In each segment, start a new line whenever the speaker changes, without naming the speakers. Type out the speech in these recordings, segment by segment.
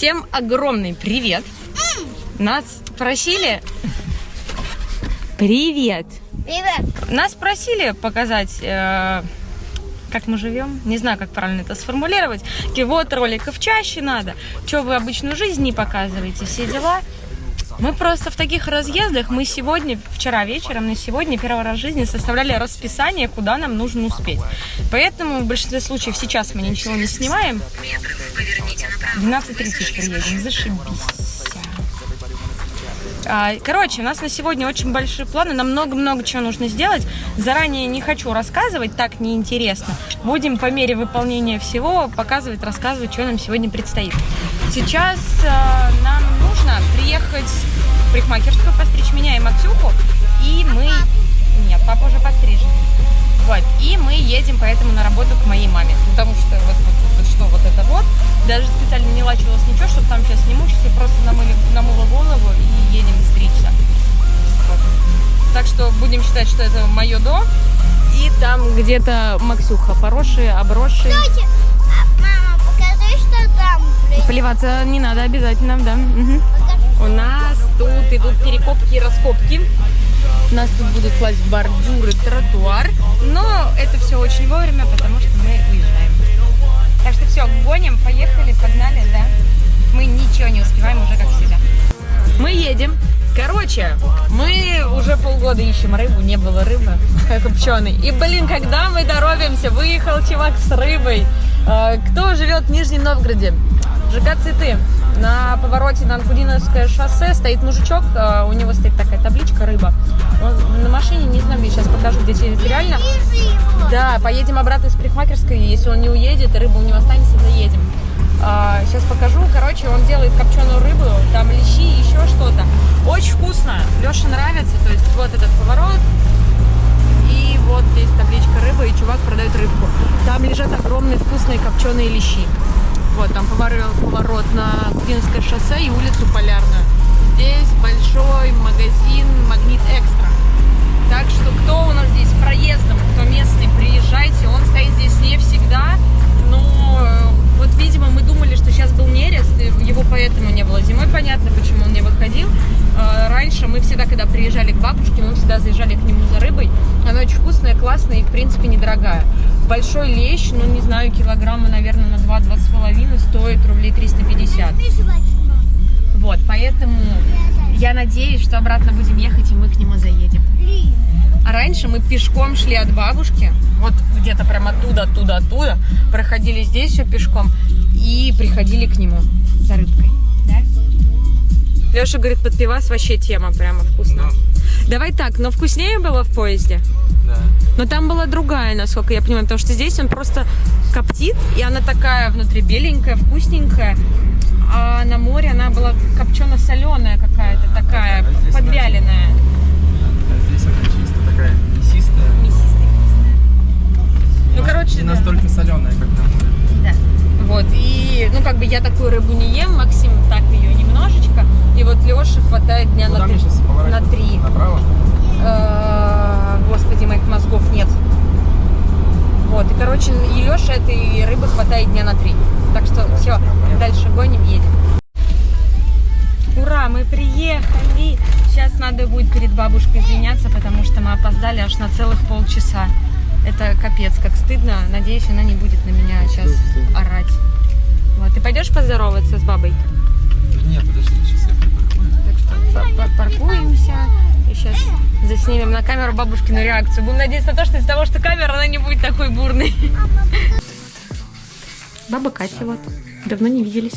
Всем огромный привет! Нас просили... Привет!
Привет.
Нас просили показать, э, как мы живем. Не знаю, как правильно это сформулировать. Такие, вот роликов чаще надо. Что вы обычную жизнь не показываете, все дела. Мы просто в таких разъездах, мы сегодня, вчера вечером, на сегодня первый раз в жизни составляли расписание, куда нам нужно успеть. Поэтому в большинстве случаев сейчас мы ничего не снимаем. 12.30 приедем, зашибись. А, Короче, у нас на сегодня очень большие планы, нам много-много чего нужно сделать. Заранее не хочу рассказывать, так неинтересно. Будем по мере выполнения всего показывать, рассказывать, что нам сегодня предстоит. Сейчас а, нам нужно приехать в парикмахерскую, постричь меня и Максюху, и мы... Нет, папа уже пострижен. Вот, и мы едем поэтому на работу к моей маме, потому что вот, вот, вот что вот это вот, даже специально не лачилась ничего, чтобы там сейчас не мучиться, просто намыли, намыла голову и едем стричься. Вот. Так что будем считать, что это мое до, и там где-то Максюха, поросшие, обросшие.
Кстати, а, мама, покажи, что там. блин.
Поливаться не надо обязательно, да. Мгм. У нас тут идут перекопки и раскопки. У нас тут будут класть бордюры, тротуар. Но это все очень вовремя, потому что мы уезжаем. Так что все, гоним, поехали, погнали, да? Мы ничего не успеваем уже, как всегда. Мы едем. Короче, мы уже полгода ищем рыбу, не было рыбы копченой. И, блин, когда мы торопимся, выехал чувак с рыбой. Э, Кто живет в Нижнем Новгороде? ЖК «Цветы». На повороте на Анкудиновское шоссе стоит мужичок, э, у него стоит такая табличка «Рыба». Он на машине, не знаю, я сейчас покажу, где.
Вижу его.
Да, поедем обратно из парикмахерской, если он не уедет, рыба у него останется, заедем. сейчас покажу, короче, он делает копченую рыбу, там лещи и еще что-то. Очень вкусно, Леше нравится, то есть вот этот поворот, и вот здесь табличка рыба, и чувак продает рыбку. Там лежат огромные вкусные копченые лещи. Вот, там поворот, поворот на Кубинское шоссе и улицу Полярную. Здесь большой магазин Магнит Экстра. Так что кто у нас здесь проездом, кто местный, приезжайте. Он стоит здесь не всегда, но э, вот, видимо, мы думали, что сейчас был нерест, его поэтому не было зимой. Понятно, почему он не выходил. Э, Раньше мы всегда, когда приезжали к бабушке, мы всегда заезжали к нему за рыбой. Она очень вкусная, классная и, в принципе, недорогая. Большой лещ, ну, не знаю, килограмма, наверное, на 2-2,5 стоит рублей 350.
Ты жвачка.
Вот, поэтому я надеюсь, что обратно будем ехать, и мы к нему заедем. А раньше мы пешком шли от бабушки, вот где-то прям оттуда, оттуда, оттуда, проходили здесь все пешком и приходили к нему за рыбкой. Да? Леша говорит, под пивас вообще тема, прямо вкусно. Давай так, но вкуснее было в поезде? Но там была другая, насколько я понимаю, потому что здесь он просто коптит, и она такая внутри беленькая, вкусненькая. А на море она была копчено-соленая какая-то, такая,
А
подвяленная.
Здесь она чисто такая мясистая.
Ну, короче,
Не
да.
настолько соленая, как на море.
Да. Вот, и, ну, как бы я такую рыбу не ем, Максим так ее немножечко, и вот Леше хватает дня
Куда
на,
мне
три- на три.
Направо?
Господи, моих мозгов нет. Вот, и, короче, и Леше этой рыбы хватает дня на три. Так что все, дальше гоним, едем. Ура, мы приехали! Сейчас надо будет перед бабушкой извиняться, потому что мы опоздали аж на целых полчаса. Это капец, как стыдно. Надеюсь, она не будет на меня сейчас орать. Вот, ты пойдешь поздороваться с бабой?
Нет, подожди, сейчас я припаркую.
Так что па- па- паркуемся и сейчас заснимем на камеру бабушкину реакцию. Будем надеяться на то, что из-за того, что камера, она не будет такой бурной. Баба Катя вот. Давно не виделись.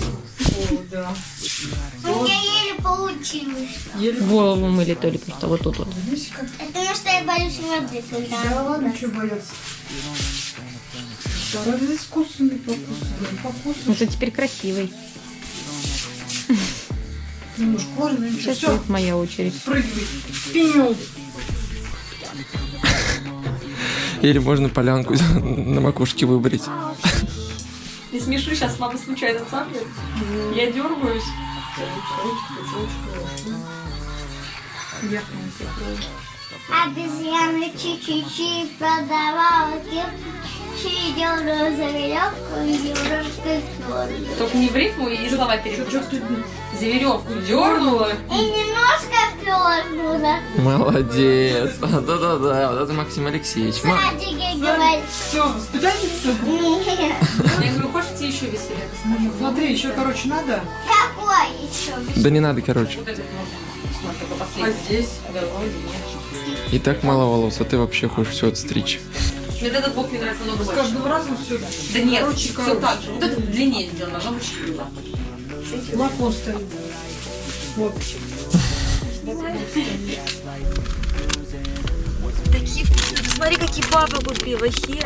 У меня еле получилось.
Голову мыли только что вот тут вот.
Потому что я боюсь воды, когда вода.
Ну ты теперь красивый.
Ну, школьный, ничего.
Сейчас
Все,
будет моя очередь.
прыгай. Пиню.
Или можно полянку на макушке выбрать.
Не смешу, сейчас мама случайно цапнет. Я дергаюсь.
Обезьяна чи-чи-чи продавала кирпичи, дернула за веревку и немножко.
Только не в рифму и слова
ты
За веревку дернула.
И немножко дернула.
Молодец. Да-да-да, вот это Максим Алексеевич.
Садике говорит,
Все, воспитательница?
нет.
Я говорю, хочете еще веселее?
Смотри, еще, короче, надо.
Какой еще?
Да не надо, короче.
Вот
А здесь?
И так мало волос, а ты вообще хочешь все отстричь.
Мне вот этот бок мне нравится
С
больше.
каждым разом все.
Да нет,
короче,
все
короче.
так же. Вот это длиннее сделано, но лучше было.
Молоко стоит. Вот.
Такие вкусные. Смотри, какие папа купил вообще.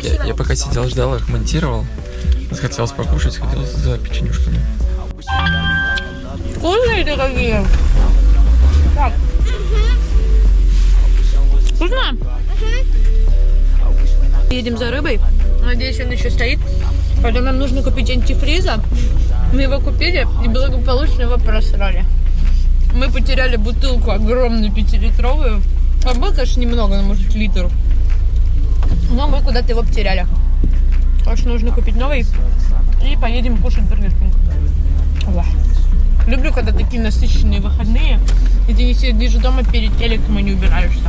Я, я пока сидел, ждал их, монтировал. Захотелось покушать, хотел за печенюшками.
Вкусные какие. Так. Вкусно? Едем за рыбой. Надеюсь, он еще стоит. Потом нам нужно купить антифриза. Мы его купили и благополучно его просрали. Мы потеряли бутылку огромную пятилитровую. А было, конечно, немного, ну, может, литр. Но мы куда-то его потеряли. Так что нужно купить новый. И поедем кушать Бургер Кинг. Люблю, когда такие насыщенные выходные, и ты не сидишь дома перед телеком и не убираешься.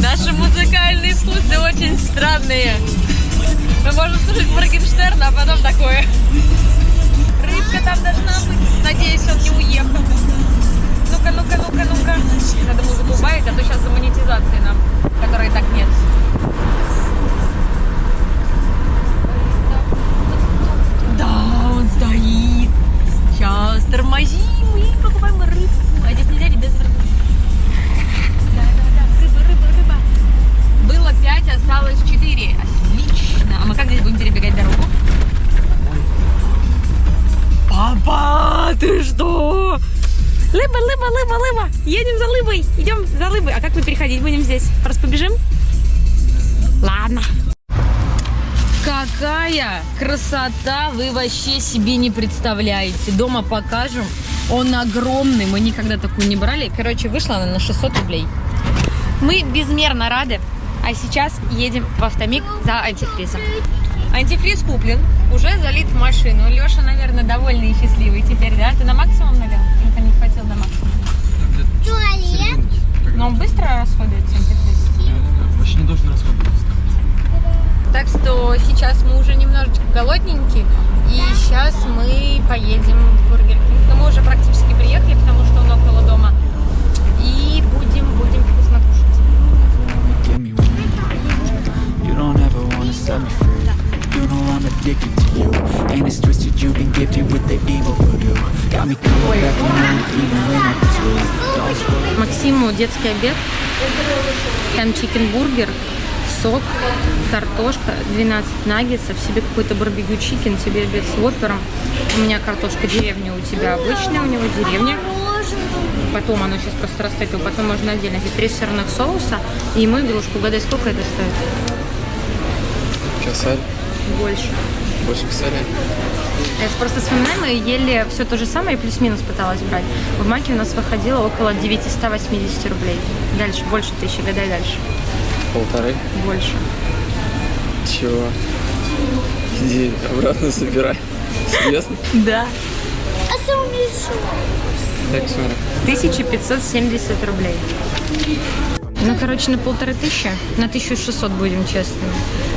Наши музыкальные вкусы очень странные. Мы можем слушать Моргенштерна, а потом такое. Рыбка там красота вы вообще себе не представляете. Дома покажем. Он огромный. Мы никогда такую не брали. Короче, вышла она на 600 рублей. Мы безмерно рады. А сейчас едем в автомик за антифризом. Антифриз куплен, уже залит в машину. Леша, наверное, довольный и счастливый теперь, да? Ты на максимум налил? Или не хватил на максимум?
Туалет.
Но он быстро расходуется, антифриз.
Вообще не должен расходоваться.
Так что сейчас мы уже немножечко голодненькие, и сейчас мы поедем в Бургер Кинг. Но мы уже практически приехали, потому что он около дома. И будем, будем вкусно кушать.
You don't ever wanna set me free. You know I'm addicted to you. And it's twisted, you've been gifted with the evil voodoo. Got me coming back for more, even when I'm through. Dolls full of
Максиму детский обед. Там чикен бургер, сок, картошка, 12 наггетсов, себе какой-то барбекю чикен, тебе обед с воппером. У меня картошка деревня, у тебя обычная, у него деревня. Потом оно сейчас просто растает, его потом можно отдельно. Эти три сырных соуса и ему игрушку. Угадай, сколько это стоит?
Косарь,
Больше.
больше косаря.
Я просто вспоминаю, мы ели все то же самое плюс-минус пыталась брать. В маке у нас выходило около 980 рублей. Дальше, больше тысячи, гадай дальше.
Полторы.
Больше.
Чего? Иди обратно забирай. Серьезно?
Да.
А умеешь?
Так, смотри.
1570 рублей. Ну, короче, на полторы тысячи, на 1600 будем честными.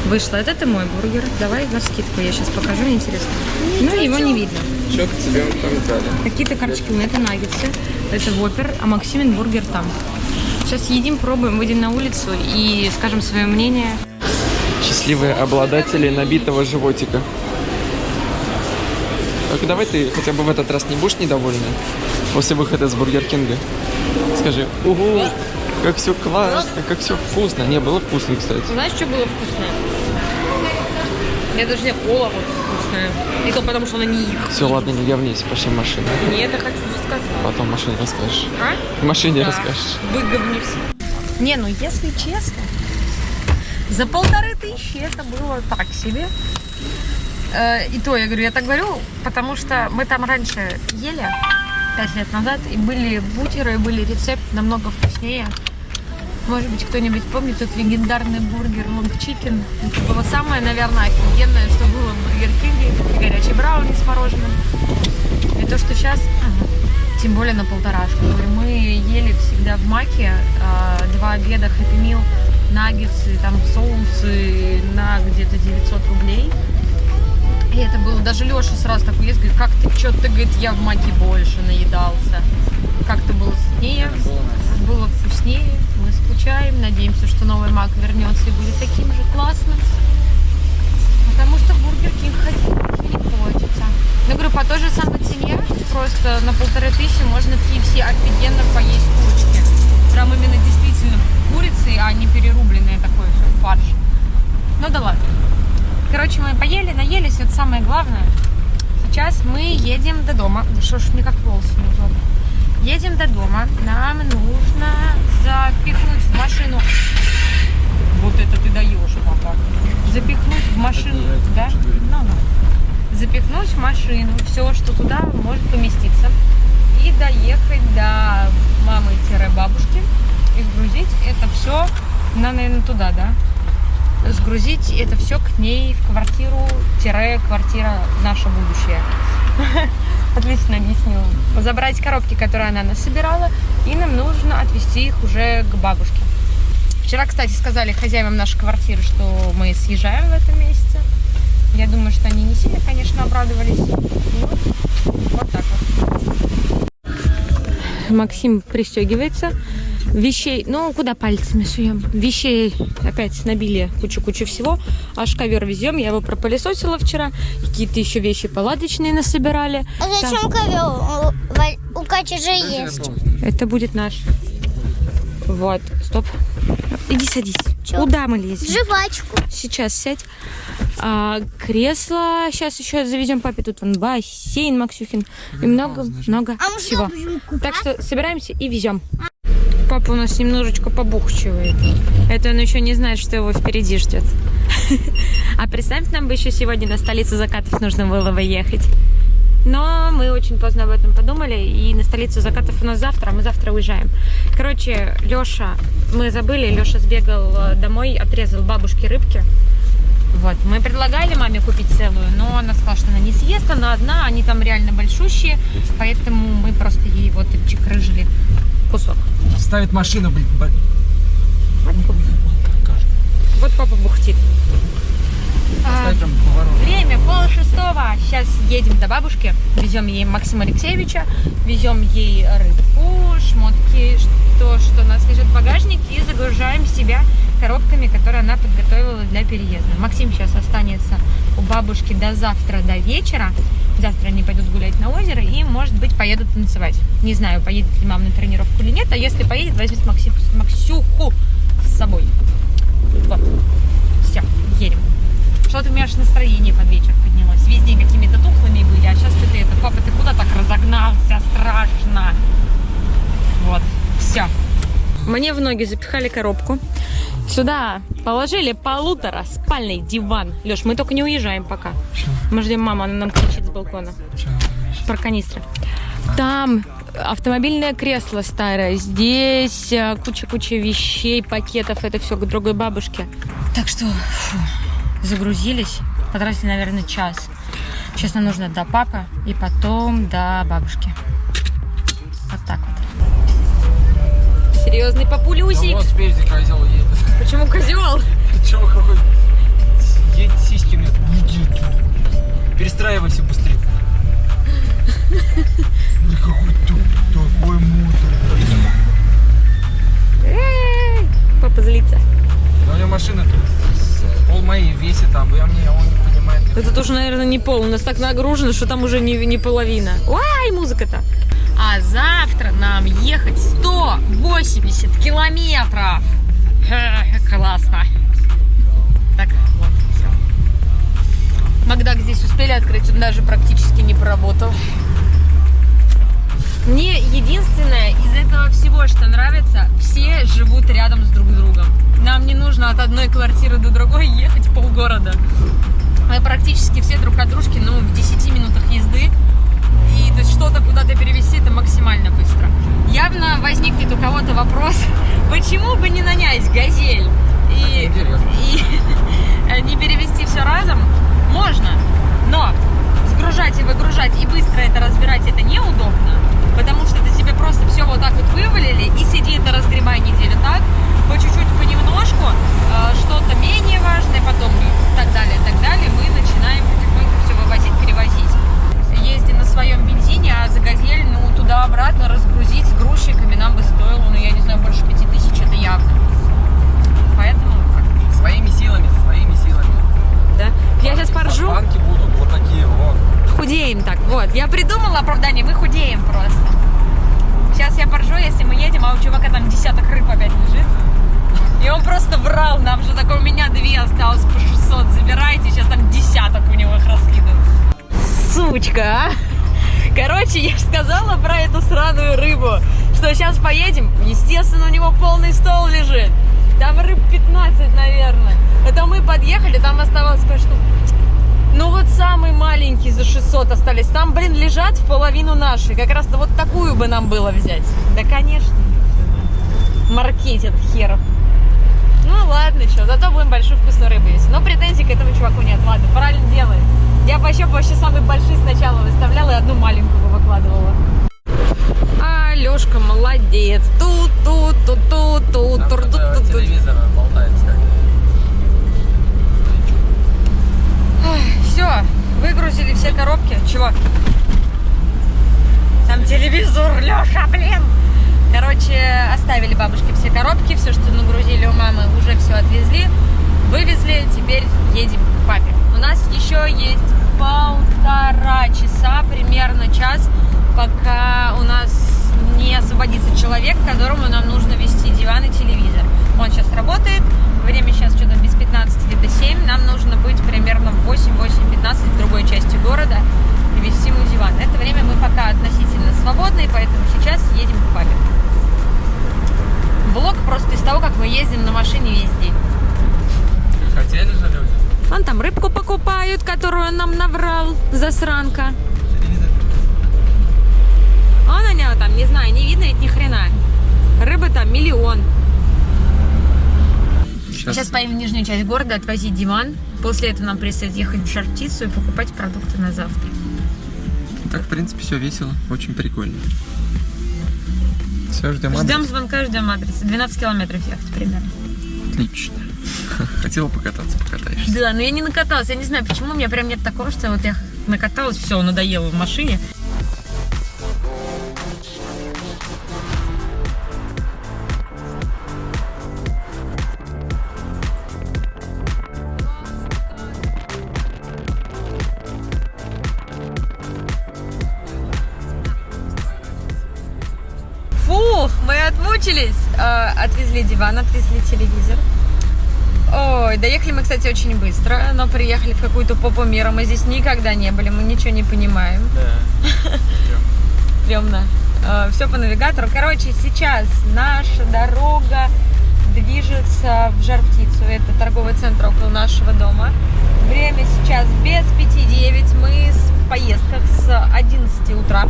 Вышло. Это ты мой бургер. Давай на скидку, я сейчас покажу, мне интересно. Ну, его не видно.
Что к тебе он там дали?
Какие-то карточки у меня это наггетсы, это воппер, а Максимин бургер там. Сейчас едим, пробуем, выйдем на улицу и скажем свое мнение.
Счастливые обладатели набитого животика. Так, давай ты хотя бы в этот раз не будешь недовольна после выхода с Бургер Кинга. Скажи, угу, как все классно, как все вкусно. Не, было вкусно, кстати.
Знаешь, что было вкусное? Я даже не кола вот вкусная. И то потому, что она не их.
Все, ладно, не говнись, пошли в машину.
Не это хочу сказать.
Потом в машине расскажешь.
А?
В машине
Да.
расскажешь.
Выговнись. Не, ну если честно, за полторы тысячи это было так себе. Э, И то, я говорю, я так говорю, потому что мы там раньше ели, пять лет назад, и были бутеры, были рецепт намного вкуснее. Может быть, кто-нибудь помнит тот легендарный бургер Long Chicken. Это было самое, наверное, офигенное, что было в Бургер Кинге. И горячий брауни с мороженым. И то, что сейчас, тем более на полторашку. Мы ели всегда в Маке а, два обеда Happy Meal, наггетсы, там соусы на где-то 900 рублей. И это было, даже Леша сразу такой есть, говорит, как ты, что ты, говорит, я в Маке больше наедался. Как-то было сытнее, было вкуснее, мы скучаем, надеемся, что новый Мак вернется и будет таким же классным. Потому что в Бургер Кинг ходить не хочется. Ну, говорю, по той же самой цене, просто на полторы тысячи можно в KFC офигенно поесть курочки. Прям именно действительно курицы, а не перерубленные такое все фарш. Ну да ладно. Короче, мы поели, наелись, это самое главное. Сейчас мы едем до дома. Да что ж мне как волосы неудобно. Едем до дома. Нам нужно запихнуть в машину. Вот это ты даешь, папа. Запихнуть в машину. Да? Ну, ну. Запихнуть в машину все, что туда может поместиться. И доехать до мамы-бабушки. И сгрузить это все на, наверное, туда, да? Сгрузить это все к ней в квартиру, тире, квартира наше будущее. Отлично объяснил. Забрать коробки, которые она нас собирала, и нам нужно отвезти их уже к бабушке. Вчера, кстати, сказали хозяевам нашей квартиры, что мы съезжаем в этом месяце. Я думаю, что они не сильно, конечно, обрадовались. Ну, вот так вот. Максим пристегивается вещей, ну, куда пальцами суем? Вещей опять набили кучу-кучу всего. Аж ковер везем, я его пропылесосила вчера. Какие-то еще вещи палаточные насобирали.
А зачем ковер? У, Кати же есть.
Это будет наш. Вот, стоп. Иди садись.
Чё?
Куда мы лезем?
Жвачку.
Сейчас сядь. А, кресло сейчас еще завезем папе. Тут вон бассейн Максюхин. И много-много
А мы
всего. Так что собираемся и везем. Папа у нас немножечко побухчивает. Это он еще не знает, что его впереди ждет. А представь, нам бы еще сегодня на столицу закатов нужно было бы ехать. Но мы очень поздно об этом подумали, и на столицу закатов у нас завтра, а мы завтра уезжаем. Короче, Леша, мы забыли, Леша сбегал э, домой, отрезал бабушке рыбки. Вот, мы предлагали маме купить целую, но она сказала, что она не съест, она одна, они там реально большущие, поэтому мы просто ей вот чекрыжили кусок.
Ставит машина, блин.
Вот папа бухтит. А. Время пол шестого. Сейчас едем до бабушки. Везем ей Максима Алексеевича. Везем ей рыбку, шмотки, то, что у нас лежит в багажнике. И загружаем себя коробками, которые она подготовила для переезда. Максим сейчас останется у бабушки до завтра, до вечера. Завтра они пойдут гулять на озеро и, может быть, поедут танцевать. Не знаю, поедет ли мама на тренировку. А если поедет, возьмет Макси- Максюху с собой. Вот. Все, едем. Что-то у меня аж настроение под вечер поднялось. Весь день какими-то тухлыми были, а сейчас ты это, папа, ты куда так разогнался? Страшно. Вот, все. Мне в ноги запихали коробку. Сюда положили полутора спальный диван. Леш, мы только не уезжаем пока. Мы ждем маму, она нам кричит с балкона. Про канистры. Там автомобильное кресло старое. Здесь э, куча-куча вещей, пакетов. Это все к другой бабушке. Так что фу, загрузились. Потратили, наверное, час. Сейчас нам нужно до папы и потом до бабушки. Вот так вот. Серьезный папулюсик.
Вот спереди козел едет.
Почему козел?
Чего какой? Едет сиськи. Перестраивайся быстрее. Машина тут пол моей весит там, я мне, он не понимает.
Это тоже, наверное, не пол. У нас так нагружено, что там уже не, не половина. Ой, музыка-то. А завтра нам ехать 180 километров. Классно. Так, вот, все. Макдак здесь успели открыть, он даже практически не поработал. Мне единственное из этого всего, что нравится, все живут рядом с друг другом. Нам не нужно от одной квартиры до другой ехать полгорода. Мы практически все друг от дружки, ну, в 10 минутах езды. и что-то куда-то перевести, это максимально быстро. Явно возникнет у кого-то вопрос, почему бы не нанять газель и, и не перевести все разом? Сучка, а! Короче, я сказала про эту сраную рыбу, что сейчас поедем, естественно, у него полный стол лежит. Там рыб 15, наверное. Это мы подъехали, там оставалось кое-что. Ну вот самый маленький за 600 остались. Там, блин, лежат в половину наши. Как раз-то вот такую бы нам было взять. Да, конечно. Маркетинг херов. Ну ладно, что, зато будем большую вкусную рыбу есть. Но претензий к этому чуваку нет. Ладно, правильно делает. Я бы вообще, вообще самый большой сначала выставляла и одну маленькую бы выкладывала. А, Лешка молодец. тут тут тут тут тут тут тут
болтается как.
Все, выгрузили все коробки. Чего? Там телевизор, Леша, блин! Короче, оставили бабушке все коробки, все, что нагрузили у мамы, уже все отвезли, вывезли, теперь едем к папе. У нас еще есть полтора часа, примерно час, пока у нас не освободится человек, которому нам нужно вести диван и телевизор. Он сейчас работает, время сейчас что-то без 15 где-то 7, нам нужно быть примерно в 8-8-15 в другой части города и вести ему диван. Это время мы пока относительно свободны, поэтому сейчас едем к папе. Влог просто из того, как мы ездим на машине весь день.
Хотели же люди?
Вон там рыбку покупают, которую он нам наврал, засранка. На него там, не знаю, не видно ведь ни хрена. Рыбы там миллион. Сейчас поедем в нижнюю часть города отвозить диван. После этого нам предстоит ехать в Жар-Птицу и покупать продукты на завтра.
Так, в принципе, все весело, очень прикольно. Все, ждем адрес.
Ждем звонка, ждем адреса. 12 километров ехать примерно.
Отлично. Хотела покататься, покатаешься.
Да, но я не накаталась. Я не знаю, почему у меня прям нет такого, что вот я накаталась, все, надоело в машине. соскучились. Э, отвезли диван, отвезли телевизор. Ой, доехали мы, кстати, очень быстро, но приехали в какую-то попу мира. Мы здесь никогда не были, мы ничего не понимаем.
Да.
Стрёмно. Э, Все по навигатору. Короче, сейчас наша дорога движется в Жар-Птицу. Это торговый центр около нашего дома. Время сейчас без 5-9. Мы в поездках с 11 утра.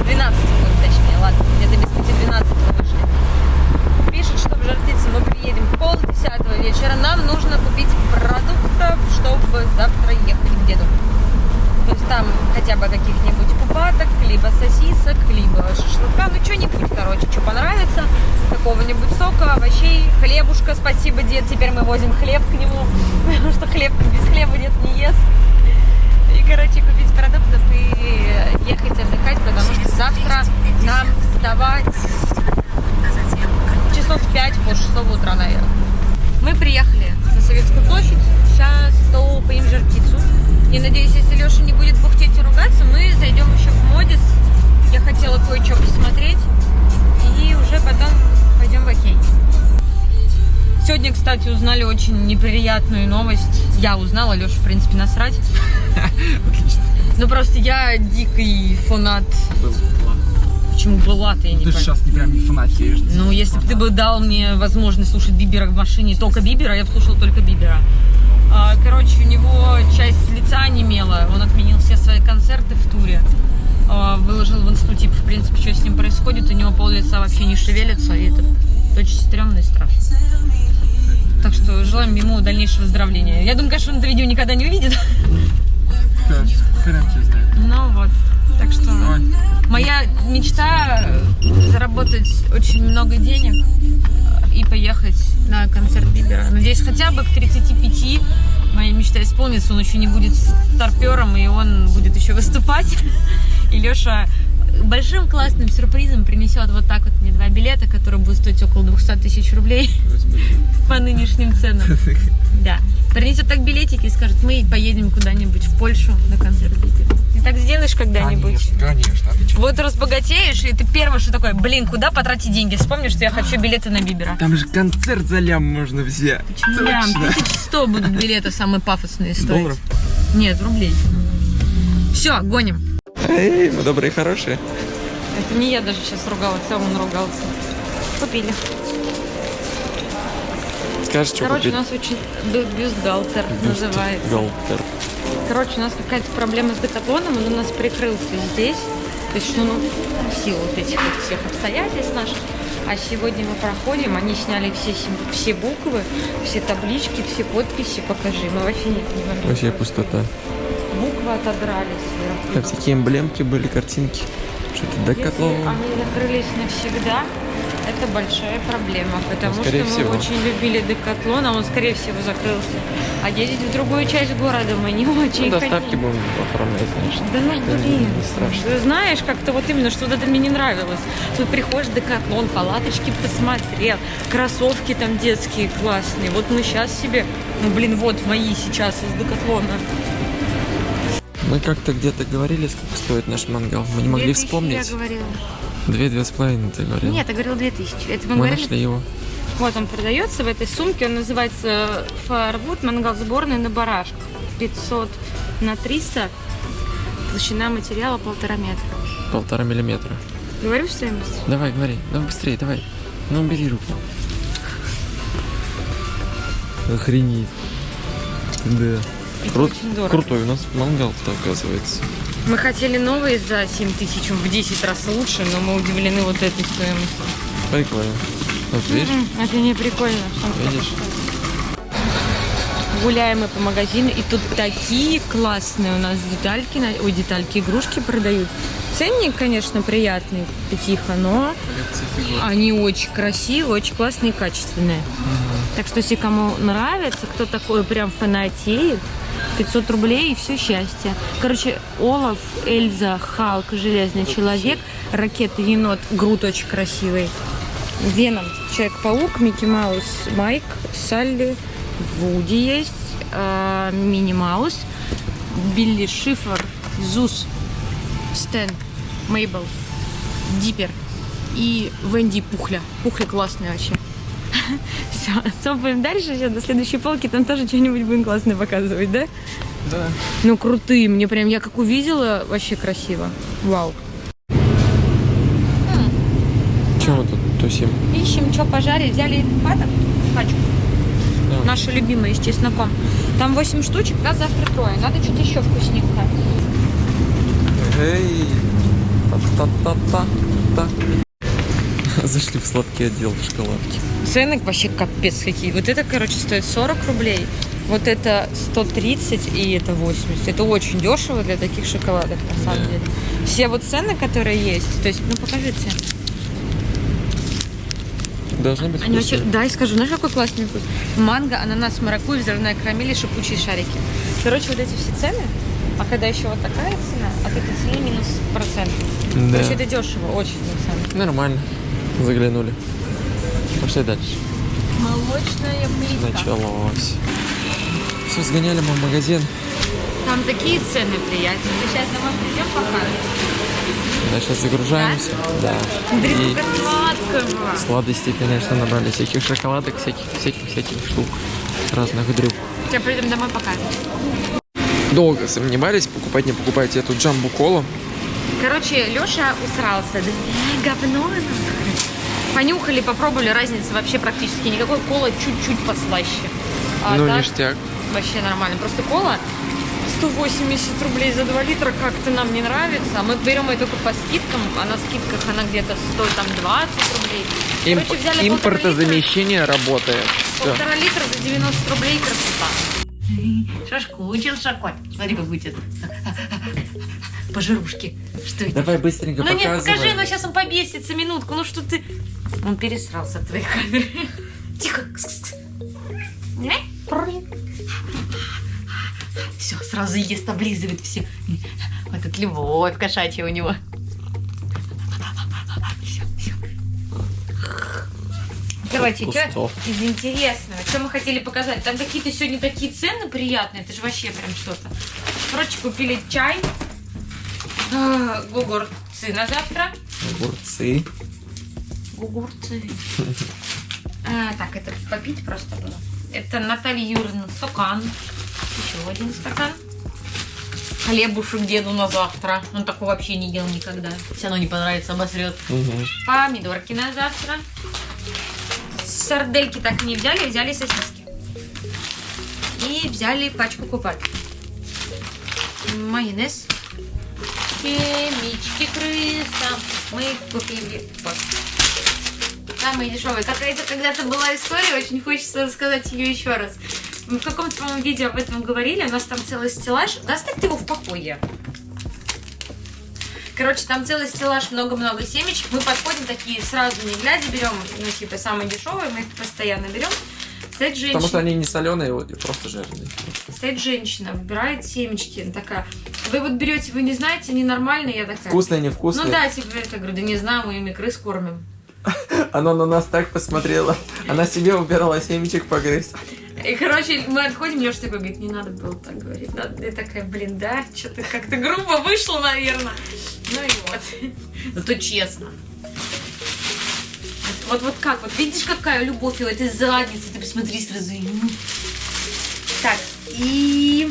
С 12 будет, точнее, ладно, где-то без 5 12 вышли. Пишет, что в Жартице мы приедем пол десятого вечера. Нам нужно купить продуктов, чтобы завтра ехать к деду. То есть там хотя бы каких-нибудь купаток, либо сосисок, либо шашлыка. Ну, что-нибудь, короче, что понравится. Какого-нибудь сока, овощей, хлебушка. Спасибо, дед, теперь мы возим хлеб к нему. Потому что хлеб без хлеба дед не ест. И, короче, купить продуктов и ехать отдыхать, потому что завтра нам вставать часов в 5 по 6 утра, наверное. Мы приехали на Советскую площадь, сейчас топаем жар-птицу. И надеюсь, если Леша не будет бухтеть и ругаться, мы зайдем еще в Модис. Я хотела кое-что посмотреть. И уже потом пойдем в Окей. Сегодня, кстати, узнали очень неприятную новость. Я узнала, Леша, в принципе, насрать.
Отлично.
Ну просто я дикий фанат.
Был.
Почему была ты, я не
Ты же сейчас не прям не фанатеешь.
Ну, если бы ты бы дал мне возможность слушать Бибера в машине, только Бибера, я бы слушала только Бибера. А, короче, у него часть лица немела, он отменил все свои концерты в туре а, выложил в инсту, типа, в принципе, что с ним происходит, у него пол лица вообще не шевелится, и это очень стрёмно и страшно. Так что желаем ему дальнейшего выздоровления. Я думаю, конечно, он это видео никогда не увидит. Ну вот. Так что моя мечта заработать очень много денег и поехать на концерт Бибера. Надеюсь, хотя бы к 35 моя мечта исполнится, он еще не будет старпером, и он будет еще выступать. И Леша большим классным сюрпризом принесет вот так вот мне два билета, которые будут стоить около 200 тысяч рублей по нынешним ценам. Да. Принесет так билетики и скажет, мы поедем куда-нибудь в Польшу на концерт. Ты так сделаешь когда-нибудь?
конечно. А ты чё?
Вот разбогатеешь, и ты первое, что такое, блин, куда потратить деньги? Вспомнишь, что я хочу билеты на Бибера.
Там же концерт за лям можно взять.
Лям, 1100 будут билеты самые пафосные стоить.
Долларов?
Нет, рублей. Все, гоним.
Эй, мы добрые и хорошие.
Это не я даже сейчас ругалась, а он ругался. Купили.
Скажешь, что
Короче,
купить?
у нас очень бю- бюстгальтер называется.
Галтер.
Короче, у нас какая-то проблема с декатлоном, он у нас прикрылся здесь. То есть, ну, в силу вот этих вот всех обстоятельств наших. А сегодня мы проходим, они сняли все, все буквы, все таблички, все подписи. Покажи, мы вообще не понимаем.
Вообще пустота.
Буквы отодрали сверху.
Там всякие эмблемки были, картинки. Что-то
Если
декатлон.
они закрылись навсегда, это большая проблема, потому
Ну,
что
всего.
мы очень любили Декатлон, а он, скорее всего, закрылся. А ездить в другую часть города мы не очень
Ну, доставки
хотим.
будем оформлять, конечно.
Да ну блин. Ты знаешь, как-то вот именно, что вот это мне не нравилось. Тут приходишь в Декатлон, палаточки посмотрел, кроссовки там детские классные. Вот мы сейчас себе, ну блин, вот мои сейчас из Декатлона.
Мы как-то где-то говорили, сколько стоит наш мангал. Мы не могли
2000
вспомнить.
Я говорила.
Две, две с половиной ты говорил.
Нет, я говорила 2000. Это мы,
Мы
говорили
нашли его.
Вот он продается в этой сумке. Он называется Firewood мангал сборный на барашках. 500 на 300. Толщина материала полтора метра.
Полтора миллиметра.
Говорю стоимость?
Давай, говори. Ну быстрее, давай. Ну убери руку. Охренеть. Да.
Это
Крут-. Крутой у нас мангал-то оказывается.
Мы хотели новые за 7 тысяч, в 10 раз лучше, но мы удивлены вот этой стоимостью.
Прикольно. Вот видишь?
М, Это не прикольно.
Видишь?
Гуляем мы по магазину, и тут такие классные у нас детальки, ой, детальки, игрушки продают. Ценник, конечно, приятный, пятиха, но они очень красивые, очень классные и качественные. Так что, если кому нравится, кто такой прям фанатеет, 500 рублей и все счастье. Короче, Олаф, Эльза, Халк, Железный человек, Ракета, Енот, Грут очень красивый. Веном, Человек-паук, Микки Маус, Майк, Салли, Вуди есть, э, Мини Маус, Билли Шифр, Зус, Стэн, Мейбл, Диппер и Венди Пухля. Пухля классный вообще. Все, цопаем дальше, сейчас до следующей полки, там тоже что-нибудь будем классное показывать, да?
Да.
Ну, крутые, мне прям, я как увидела, вообще красиво. Вау.
Чем мы тут тусим?
Ищем, что пожарить. Взяли паток, пачку.
Да.
Наша любимая, с чесноком. Там 8 штучек, да, завтра трое. Надо что-то еще вкусненькое.
Эй! Та-та-та-та-та. Зашли в сладкий отдел в шоколадке.
Цены вообще капец какие. Вот это, короче, стоит 40 рублей. Вот это 130 и это 80. Это очень дешево для таких шоколадок, на самом деле. Все вот цены, которые есть, то есть, ну покажи цены.
Должны быть
Они вообще, да, и скажу, знаешь, какой классный вкус? Манго, ананас, маракуйя, взрывная карамель и шипучие шарики. Короче, вот эти все цены, а когда еще вот такая цена, от этой цены минус процент.
Да.
Короче, это дешево, очень на самом деле.
Нормально. Заглянули. Пошли дальше.
Молочная плитка.
Началось. Все, сгоняли мы в магазин.
Там такие цены приятные. Мы сейчас домой придем покажем.
Да, сейчас загружаемся. Да.
Смотри,
И
сладкого.
сладостей, конечно, набрали. Всяких шоколадок, всяких, всяких, всяких штук. Разных дрюк.
Сейчас придем домой покажем.
Долго сомневались, покупать, не покупать эту джамбу колу.
Короче, Леша усрался. Да говно. Понюхали, попробовали, разницы вообще практически никакой. Кола чуть-чуть послаще. А
ну,
так
ништяк.
вообще нормально. Просто кола 180 рублей за 2 литра как-то нам не нравится. А мы берем ее только по скидкам, а на скидках она где-то стоит там 20 рублей.
Имп-
Короче, взяли полтора литра.
импортозамещение работает.
Полтора литра за 90 рублей красота. Шашкучился кот. Смотри, как будет. Пожирушки. Что это?
Давай быстренько
Ну нет,
показывай.
покажи, ну сейчас он побесится, минутку. Ну что ты... Он пересрался от твоей камеры. Тихо. Все, сразу ест, облизывает все. Вот тут любовь кошачья у него. Все, все. Короче, что из интересного? Что мы хотели показать? Там какие-то сегодня такие цены приятные. Это же вообще прям что-то. Короче, купили чай. Гугурцы на завтра.
Огурцы.
Гугурцы. А, так, это попить просто было. Это Наталья Юрьевна стакан. Еще один стакан. Хлебушек деду на завтра. Он такого вообще не ел никогда. Все равно не понравится, обосрет. Помидорки на завтра. Сардельки так и не взяли, взяли сосиски. И взяли пачку купат. Майонез. Семечки крыса. Мы купили вот. Самые дешевые. Какая-то когда-то была история, очень хочется рассказать ее еще раз. Мы в каком-то, по-моему, видео об этом говорили, у нас там целый стеллаж. Да оставьте его в покое. Короче, там целый стеллаж, много-много семечек. Мы подходим такие сразу, не глядя, берем, ну, типа, самые дешевые, мы их постоянно берем. Стоит женщина,
Потому что они не соленые, просто жирные.
стоит женщина, выбирает семечки. Она такая, вы вот берете, вы не знаете, они нормальные? Я такая,
Вкусные, невкусные.
ну да, типа, я говорю, да не знаю, мы ими крыс кормим.
Она на нас так посмотрела. Она себе убирала семечек погрызть.
И, короче, мы отходим, Леша такой говорит, не надо было так говорить. Надо- Я такая, блин, да, что-то как-то грубо вышло, наверное. Ну и вот. Зато честно. Вот, вот как, вот видишь, какая любовь у этой задницы, ты посмотри сразу. Так, и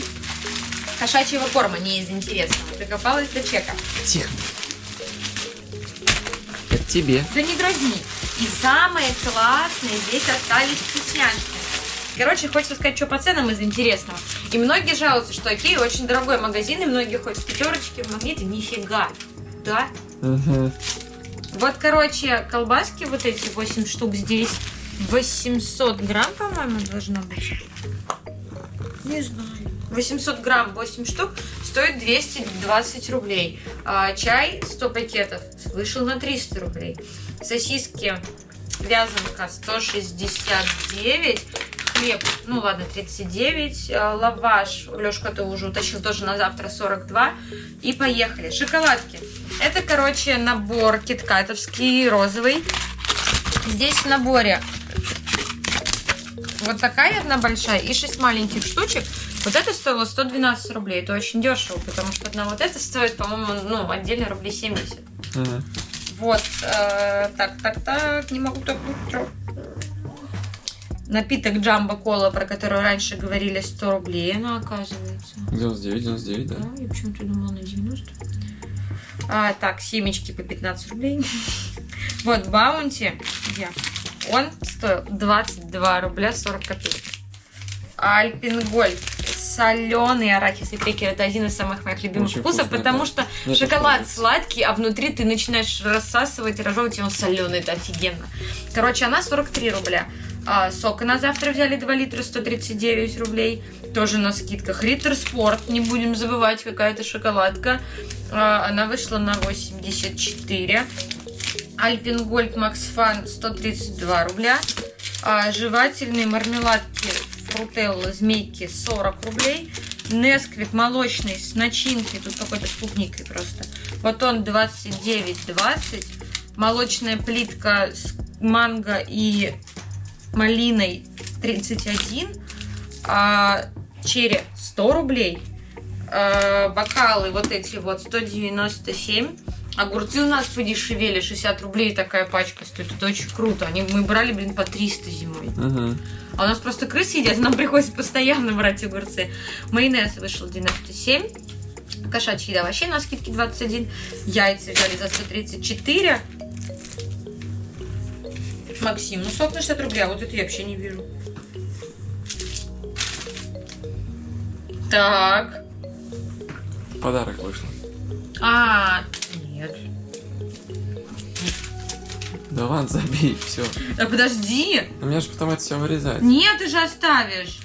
кошачьего корма, не из интересного. Докопалась до чека.
Тихо. Это тебе.
Да не дразни. И самые классные здесь остались вкусняшки. Короче, хочется сказать, что по ценам из интересного. И многие жалуются, что Окей очень дорогой магазин, и многие ходят в пятерочки, в магните. Нифига. Да?
Мгм.
Вот, короче, колбаски вот эти 8 штук здесь. 800 грамм, по-моему, должно быть. Не знаю. 800 грамм, 8 штук, стоит 220 рублей. А, чай 100 пакетов вышел на 300 рублей. Сосиски вязанка 169. Хлеб, ну ладно, 39. А, Лаваш, Лешка ты уже утащил тоже на завтра 42. И поехали. Шоколадки. Это, короче, набор киткатовский, розовый. Здесь в наборе вот такая одна большая и 6 маленьких штучек. Вот это стоило 112 рублей. Это очень дешево, потому что одна вот эта стоит, по-моему, ну, отдельно рублей 70.
Мгм.
Вот, э, так, так, так, не могу так быстро. Напиток Джамбо Кола, про который раньше говорили 100 рублей, она оказывается.
99, 99, да.
Да, я почему-то думала на 90. А, так, семечки по 15 рублей. Вот, Баунти? Он стоил 22 рубля 40 копеек. Альпингольд. Соленый арахис и крекер. Это один из самых моих любимых
Очень
вкусов,
вкусный,
потому
да.
что
Мне тоже
шоколад сладкий, а внутри ты начинаешь рассасывать и разжевывать, и он соленый. Это офигенно. Короче, она 43 рубля. А, сока на завтра взяли 2 литра 139 рублей. Тоже на скидках. Риттер Спорт, не будем забывать, какая-то шоколадка. А, она вышла на 84. Альпингольд Макс Фан 132 рубля. А, жевательные мармеладки фрутелла змейки 40 рублей. Несквик молочный с начинкой, тут какой-то с клубникой просто. Вот он 29,20. Молочная плитка с манго и малиной 31. А, черри 100 рублей. А, бокалы вот эти вот 197. Огурцы у нас подешевели, 60 рублей такая пачка стоит. Это очень круто. Они, мы брали, блин, по 300 зимой.
Мгм.
А у нас просто крысы едят, нам приходится постоянно брать огурцы. Майонез вышел 97. Кошачья еда вообще на скидке 21. Яйца взяли за 134. Максим, ну сок на 60 рублей, а вот это я вообще не вижу. Так.
подарок вышло.
А,
Да ладно, забей, все.
Да подожди.
У меня же потом это все вырезать.
Нет, ты же оставишь.